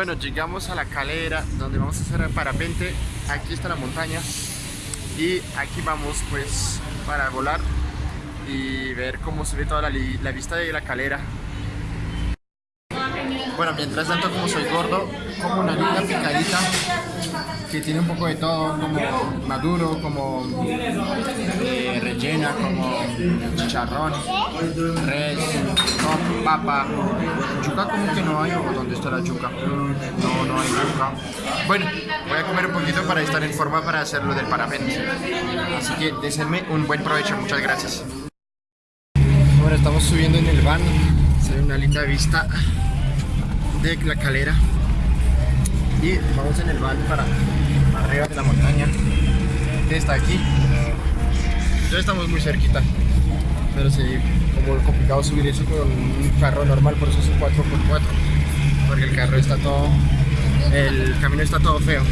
Bueno, llegamos a la calera donde vamos a hacer parapente. Aquí está la montaña y aquí vamos pues para volar y ver cómo se ve toda la, la vista de la calera. Bueno, mientras tanto como soy gordo, como una linda picadita que tiene un poco de todo, como maduro, como eh, como chicharrón, res, papa, yuca como que no hay, o dónde está la yuca, no, no hay yuca. Bueno, voy a comer un poquito para estar en forma para hacerlo del parapente, así que desenme un buen provecho, muchas gracias. Bueno, estamos subiendo en el van, se ve una linda vista de la calera. Y vamos en el van para arriba de la montaña. Está aquí ya estamos muy cerquita. Pero sí, como complicado subir eso con un carro normal por eso es un 4x4 porque el carro está todo el camino está todo feo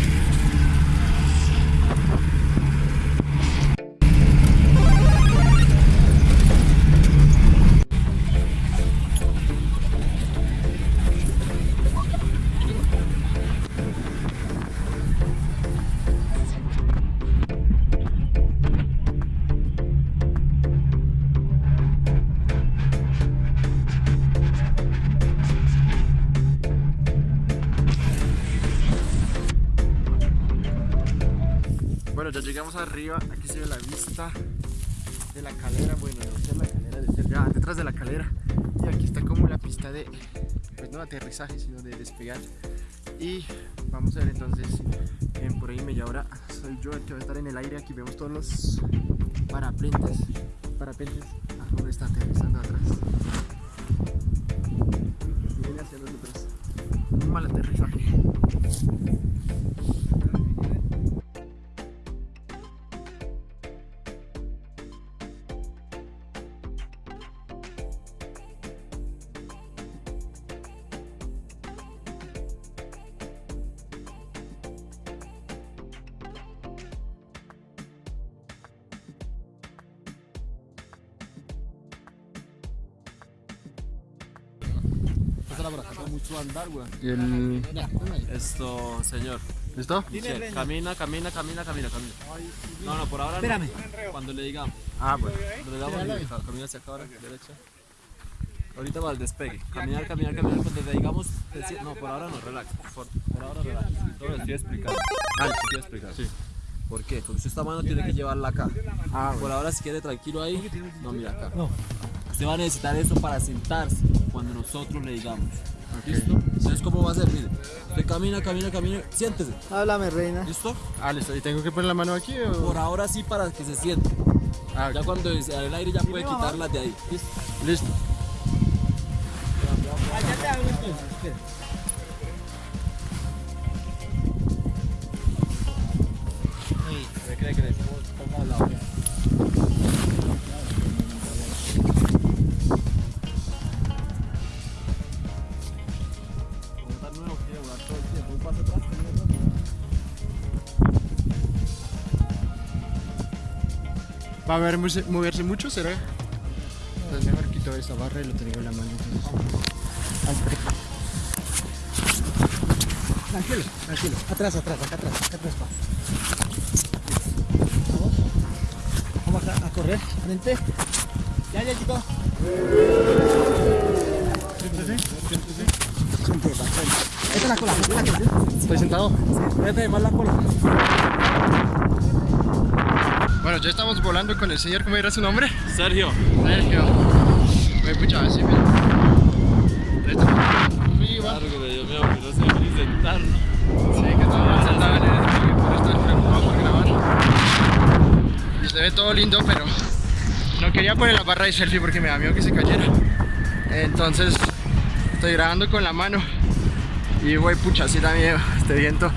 llegamos arriba, aquí se ve la vista de la calera, bueno, de ser la calera, de ser ya detrás de la calera. Y aquí está como la pista de, pues no aterrizaje, sino de despegar. Y vamos a ver entonces, en por ahí media hora soy yo el que va a estar en el aire, aquí vemos todos los parapentes, parapentes, ah, donde está aterrizando atrás. Viene hacia nosotros, un mal aterrizaje andar, güey. y el... Esto, señor. ¿Listo? Sí, camina, camina, camina, camina, camina. No, no, por ahora Espérame. no. Cuando le digamos. Ah, bueno. Cuando le digamos, ca- camina hacia acá ahora, derecha. Ahorita va al despegue. Caminar, caminar, caminar. Cuando le digamos, deci- no, por ahora no, relax. Por, por ahora relax. Todo lo estoy explicando. Ah, lo estoy explicando. Sí. ¿Por qué? Porque usted esta mano tiene que llevarla acá. Ah, Por ahora, si quiere tranquilo ahí, no mira acá. Usted va a necesitar esto para sentarse cuando nosotros le digamos. ¿Listo? Entonces, ¿cómo va a ser? Mire, usted camina, camina, camina, siéntese. Háblame, reina. ¿Listo? Ah, listo. ¿Y tengo que poner la mano aquí o...? Por ahora sí para que se siente. Ah, Ya cuando sea el aire ya puede quitarlas de ahí. ¿Listo? listo. Allá te hago ¿Va a haber moverse, moverse mucho, será? Pues mejor quito esta barra y lo tengo en la mano. entonces. Tranquilo, tranquilo. Atrás, atrás, acá atrás, acá atrás. pa. Vamos acá a correr, frente. Ya, ya, chico. Esta es la cola, esta es la cola. ¿Estoy sentado? Vete más la cola. Bueno, ya estamos volando con el señor, ¿cómo era su nombre? Sergio, Sergio. Me pucha, así me... Largo de Dios mío, que no sé ni sentar. Sí, que estaba sentado en el estudio, pero estoy preocupado por grabar. Y se ve todo lindo, pero no quería poner la barra de selfie porque me da miedo que se cayera. Entonces, estoy grabando con la mano. Y voy, pucha, así da miedo este viento.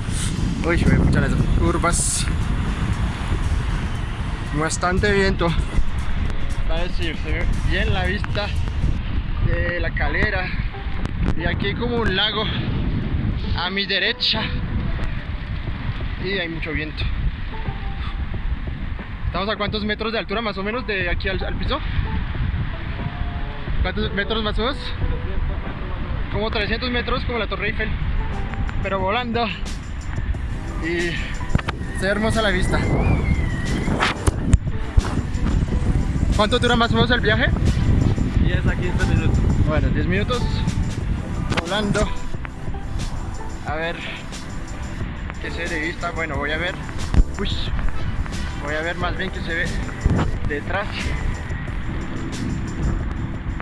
Uy, voy, pucha, las curvas. Bastante viento. A ver si se ve bien la vista de la calera. Y aquí como un lago a mi derecha y hay mucho viento estamos a cuántos metros de altura más o menos de aquí al, piso cuántos metros más o menos como 300 metros como la torre Eiffel pero volando. Y se hermosa la vista. ¿Cuánto dura más o menos el viaje? 10 a 15 minutos. Bueno, 10 minutos volando. A ver qué se ve de vista. Bueno, voy a ver. Uy, voy a ver más bien que se ve detrás.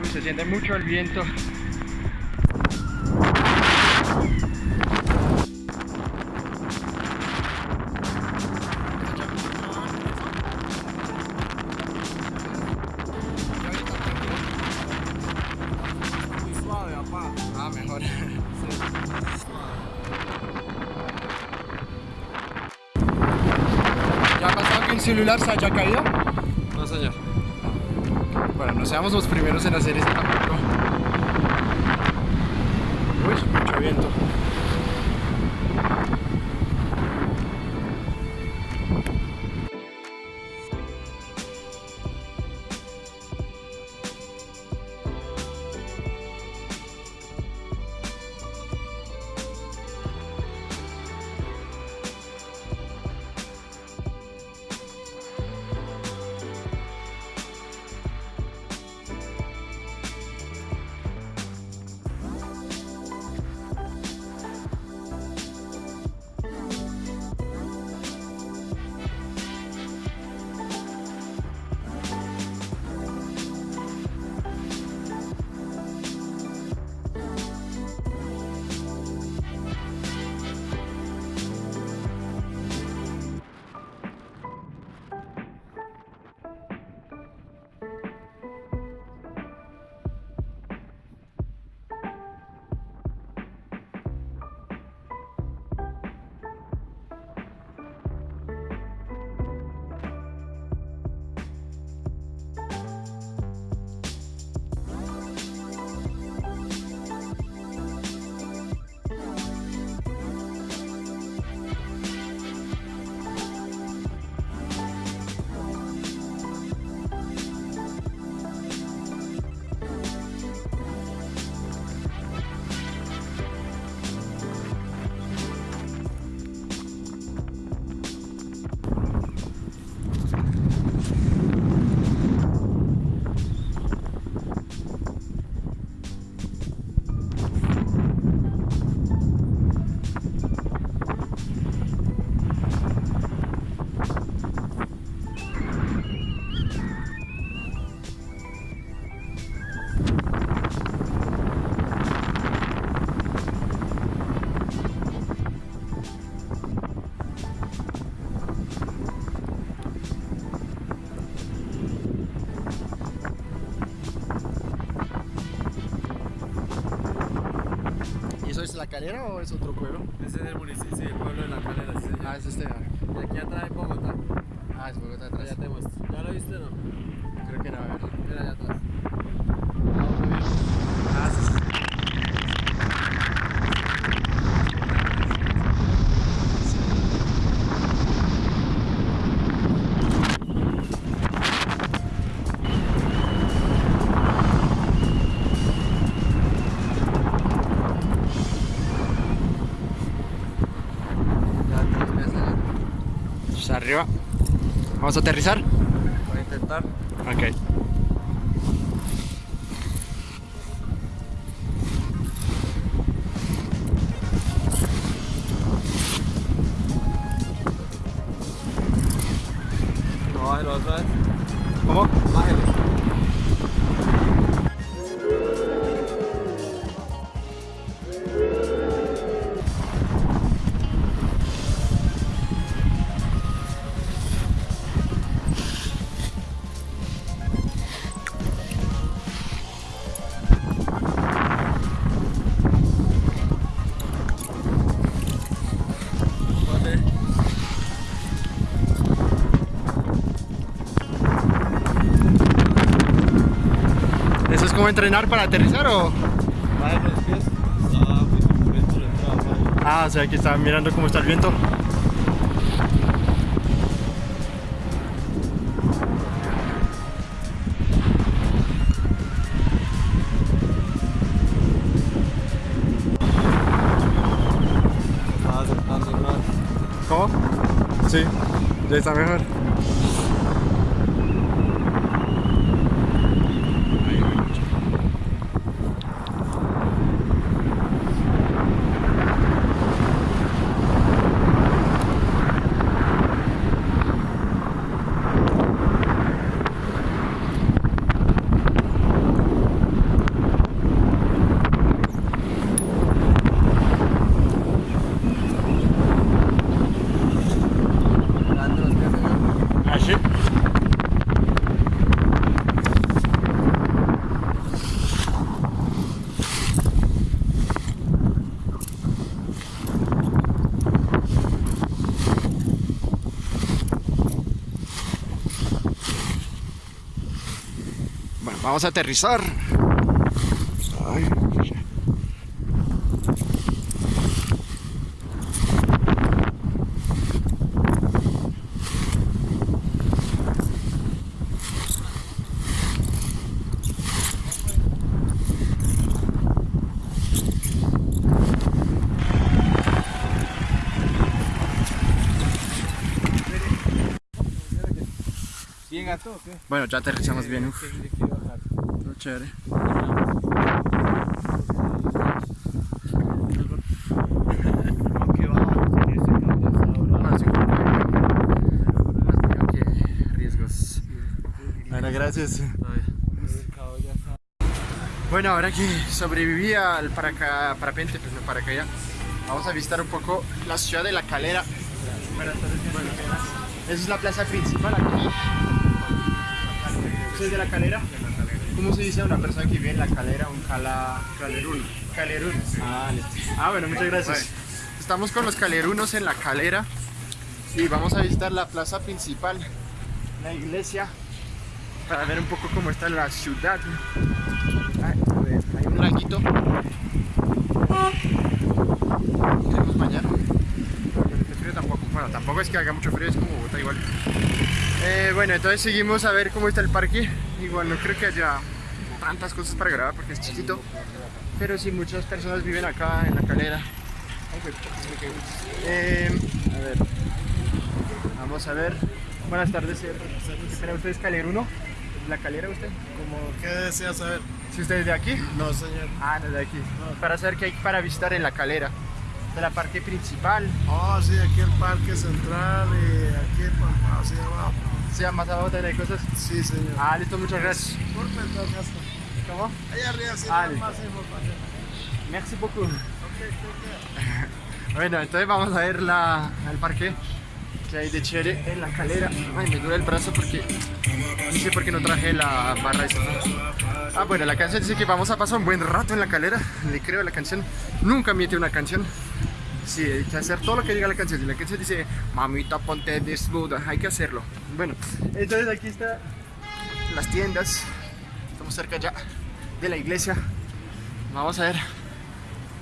Uy, se siente mucho el viento. El celular se haya caído? No, señor. Bueno, no seamos los primeros en hacer esto tampoco. Uy, mucho viento. Calera o es otro pueblo? Ese es el municipio, sí, el pueblo de la calera, sí, señor. Ah, es este. Y aquí atrás hay Bogotá. Ah, es Bogotá atrás. te muestro. ¿Ya lo viste o no? Creo que no, a ver. Mira allá atrás. Ah, sí, sí. Ya te ves allá. Está arriba. Vamos a aterrizar. a entrenar para aterrizar o...? Ah, o sea, aquí están mirando cómo está el viento. ¿Cómo? Sí, ya está mejor. Vamos a aterrizar. Bueno, ya aterrizamos bien. Uf, ¿Qué quiere que bajar? todo chévere. Bueno, gracias. Bueno, ahora que sobreviví al paraca, parapente, pues no paracaya, vamos a visitar un poco la ciudad de La Calera. Bueno, esa es la plaza principal aquí. ¿Usted es de La Calera? ¿Cómo se dice a una persona que vive en La Calera? Un cala... Calerún. Calerún. Ah, listo. Ah, bueno, muchas gracias. Estamos con los calerunos en La Calera y vamos a visitar la plaza principal, la iglesia, para ver un poco cómo está la ciudad. Ay, a ver, hay un laguito. Queremos bañar. El frío tampoco, bueno, tampoco es que haga mucho frío, es como Bogotá igual. Eh, bueno, entonces seguimos a ver cómo está el parque. Igual no creo que haya tantas cosas para grabar porque es chiquito. Pero sí, muchas personas viven acá en la calera. Eh, a ver, vamos a ver. Buenas tardes, señor. Espera, ¿usted es caleruno? ¿La calera usted? Como, ¿Qué desea saber? Si usted es de aquí. No, señor. Ah, no, de aquí. Para saber qué hay para visitar en la calera. De la parque principal. Oh, sí, aquí el Parque Central y aquí pues, hacia abajo. Se llama más abajo hay cosas. Sí, señor. Ah, listo, muchas gracias. Por. ¿Cómo? Allá arriba sí Ah, más información. Merci beaucoup. Ok, ok. Bueno, entonces vamos a ver la, el parque que hay de chévere en la calera. Ay, me duele el brazo porque no sé por qué no traje la barra esta. Ah, bueno, la canción dice que vamos a pasar un buen rato en la calera. Le creo a la canción. Nunca miente una canción. Sí, hay que hacer todo lo que diga la canción. Si la canción dice, mamita, ponte desnuda, hay que hacerlo. Bueno, entonces aquí está las tiendas. Estamos cerca ya de la iglesia. Vamos a ver.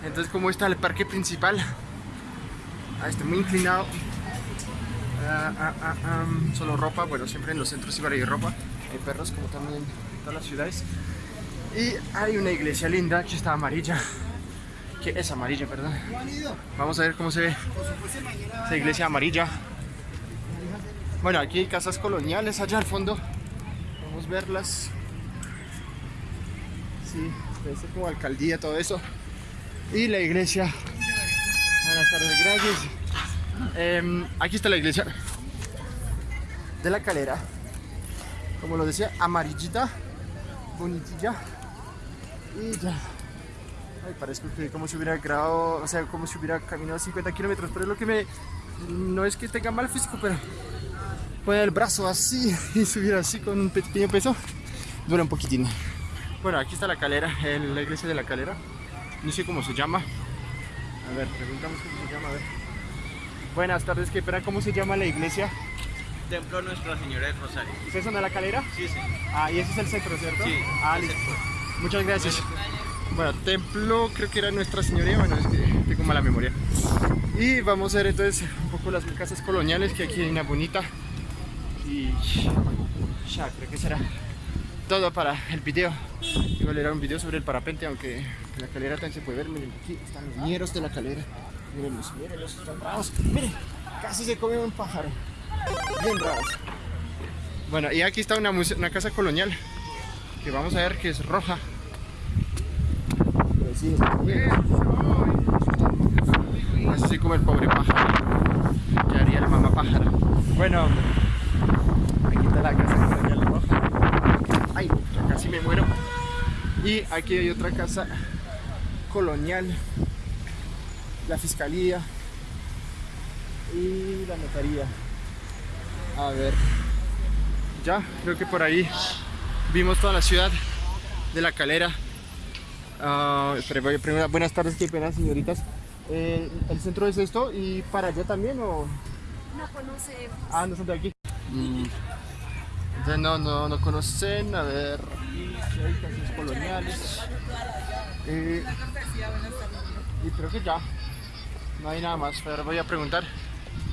Entonces, ¿cómo está el parque principal? Ah, está muy inclinado. Ah, ah, ah, solo ropa, bueno, siempre en los centros igual hay ropa. Hay perros, como también en todas las ciudades. Y hay una iglesia linda que está amarilla. Que es amarilla, perdón. Vamos a ver cómo se ve esa iglesia amarilla. Bueno, aquí hay casas coloniales allá al fondo. Vamos a verlas. Sí, parece como alcaldía, todo eso. Y la iglesia. Buenas tardes, gracias. Em, aquí está la iglesia de la calera. Como lo decía, amarillita, bonitilla. Y ya. Ay, parece que como si hubiera grabado, o sea, como si hubiera caminado 50 kilómetros. Pero es lo que me. No es que tenga mal físico, pero poner el brazo así y subir así con un pequeño peso dura un poquitín. Bueno, aquí está la calera, la iglesia de la calera. No sé cómo se llama. A ver, preguntamos cómo se llama, a ver. Buenas tardes, ¿qué espera? ¿Cómo se llama la iglesia? Templo Nuestra Señora del Rosario. ¿Ustedes son de la calera? Sí, sí. Ah, y ese es el centro, ¿cierto? Sí, Ah, listo. Muchas gracias. Bueno, templo creo que era Nuestra Señoría, bueno, es que tengo mala memoria. Y vamos a ver entonces un poco las casas coloniales, que aquí hay una bonita. Y ya, creo que será todo para el video. Igual era un video sobre el parapente, aunque la calera también se puede ver. Miren, aquí están los ñeros de la calera. Mírenlos, mírenlos, están bravos. Miren, Casi se come un pájaro. Bien raros. Bueno, y aquí está una casa colonial que vamos a ver que es roja. Sí. Así como el pobre pájaro. ¿Qué haría la mamá pájara? Bueno, aquí está la casa colonial roja. Ay, casi me muero. Y aquí hay otra casa colonial, la fiscalía y la notaría. A ver, ya creo que por ahí vimos toda la ciudad de la calera. Primero- buenas tardes, qué pena, señoritas. Eh, ¿El centro es esto y para allá también o...? No conocemos. Ah, no son de aquí. Mm, Entonces no, no, no conocen, a ver, coloniales. Eh, y creo que ya, no hay nada más, pero voy a preguntar.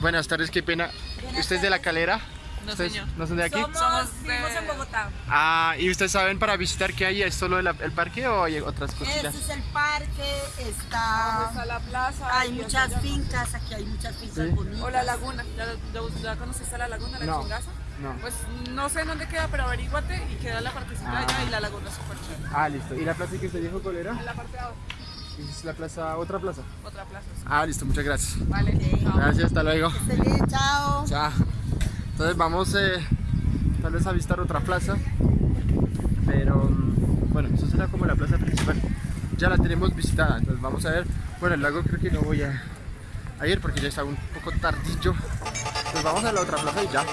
Buenas tardes, qué pena. ¿Usted es de la calera? No, ¿Ustedes señor. ¿No son de aquí? Somos Vivimos en de... Bogotá. Ah, ¿y ustedes saben para visitar qué hay? ¿Es solo el, el parque o hay otras cosillas? Este es el parque, está... Está la plaza. Hay muchas fincas, aquí hay muchas fincas Sí. bonitas. O la laguna. ¿Ya, ya, ya conociste la laguna, la No. chingaza? No. Pues no sé en dónde queda, pero averíguate y queda la partecita Ah. allá y la laguna es súper chévere. Ah, listo. ¿Y la plaza que usted dijo cuál era? En la parte de abajo, Es la plaza, otra plaza. otra plaza. sí. Ah, listo, muchas gracias. Vale, chao. Gracias, hasta luego. Feliz, chao. Ya. Entonces vamos eh, tal vez a visitar otra plaza. Pero mm, bueno, eso será como la plaza principal. Ya la tenemos visitada. Entonces vamos a ver. Bueno, el lago creo que no voy a, ir porque ya está un poco tardillo. Entonces vamos a la otra plaza y ya.